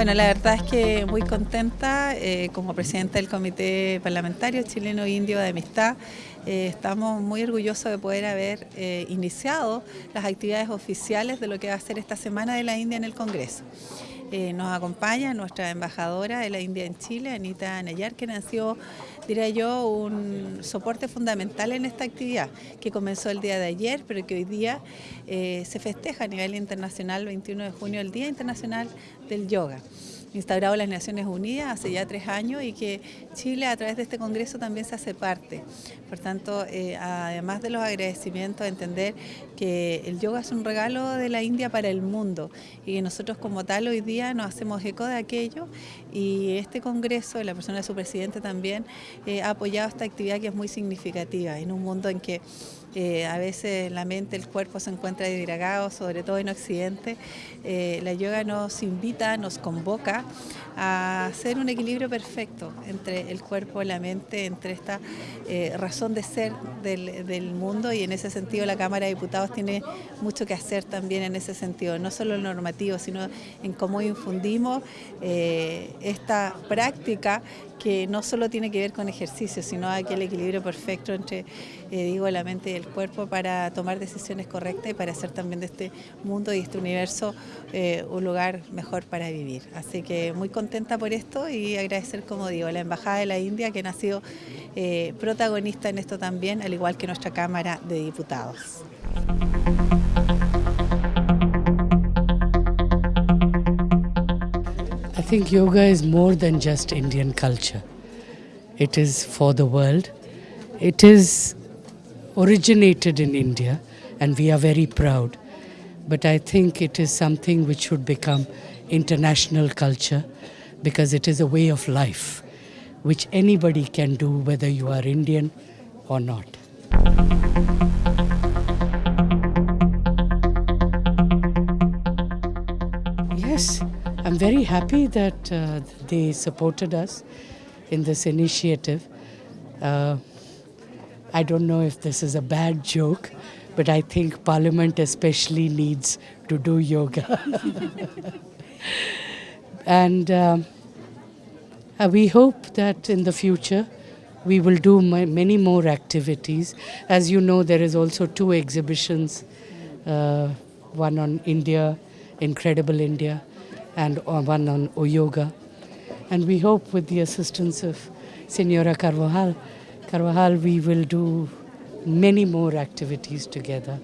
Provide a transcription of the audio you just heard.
Bueno, la verdad es que muy contenta eh, como presidenta del Comité Parlamentario Chileno-Indio de Amistad. Eh, estamos muy orgullosos de poder haber eh, iniciado las actividades oficiales de lo que va a ser esta Semana de la India en el Congreso. Nos acompaña nuestra embajadora de la India en Chile, Anita Nayar, que nació, diría yo, un soporte fundamental en esta actividad, que comenzó el día de ayer, pero que hoy día se festeja a nivel internacional, 21 de junio, el Día Internacional del Yoga instaurado las Naciones Unidas hace ya tres años y que Chile a través de este Congreso también se hace parte. Por tanto, eh, además de los agradecimientos, entender que el yoga es un regalo de la India para el mundo y que nosotros como tal hoy día nos hacemos eco de aquello y este Congreso, la persona de su presidente también, eh, ha apoyado esta actividad que es muy significativa en un mundo en que eh, a veces la mente, el cuerpo se encuentra desgragado, sobre todo en Occidente. Eh, la yoga nos invita, nos convoca a hacer un equilibrio perfecto entre el cuerpo y la mente, entre esta eh, razón de ser del, del, mundo y en ese sentido la Cámara de Diputados tiene mucho que hacer también en ese sentido, no solo el normativo, sino en cómo infundimos esta práctica que no solo tiene que ver con ejercicio, sino aquel equilibrio perfecto entre, digo, la mente y el cuerpo para tomar decisiones correctas y para hacer también de este mundo y este universo eh, un lugar mejor para vivir. Así que muy contenta por esto y agradecer, como digo, a la Embajada de la India que ha sido eh, protagonista en esto también, al igual que nuestra Cámara de Diputados. I think yoga is more than just Indian culture. It is for the world. Originated in India and we are very proud. But I think it is something which should become international culture because it is a way of life which anybody can do whether you are Indian or not. Yes, I'm very happy that uh, they supported us in this initiative. Uh, I don't know if this is a bad joke, but I think Parliament especially needs to do yoga. and um, uh, we hope that in the future we will do many more activities. As you know, there is also two exhibitions, uh, one on India, Incredible India, and uh, one on yoga. And we hope with the assistance of Senora Carvajal, Carvajal, we will do many more activities together.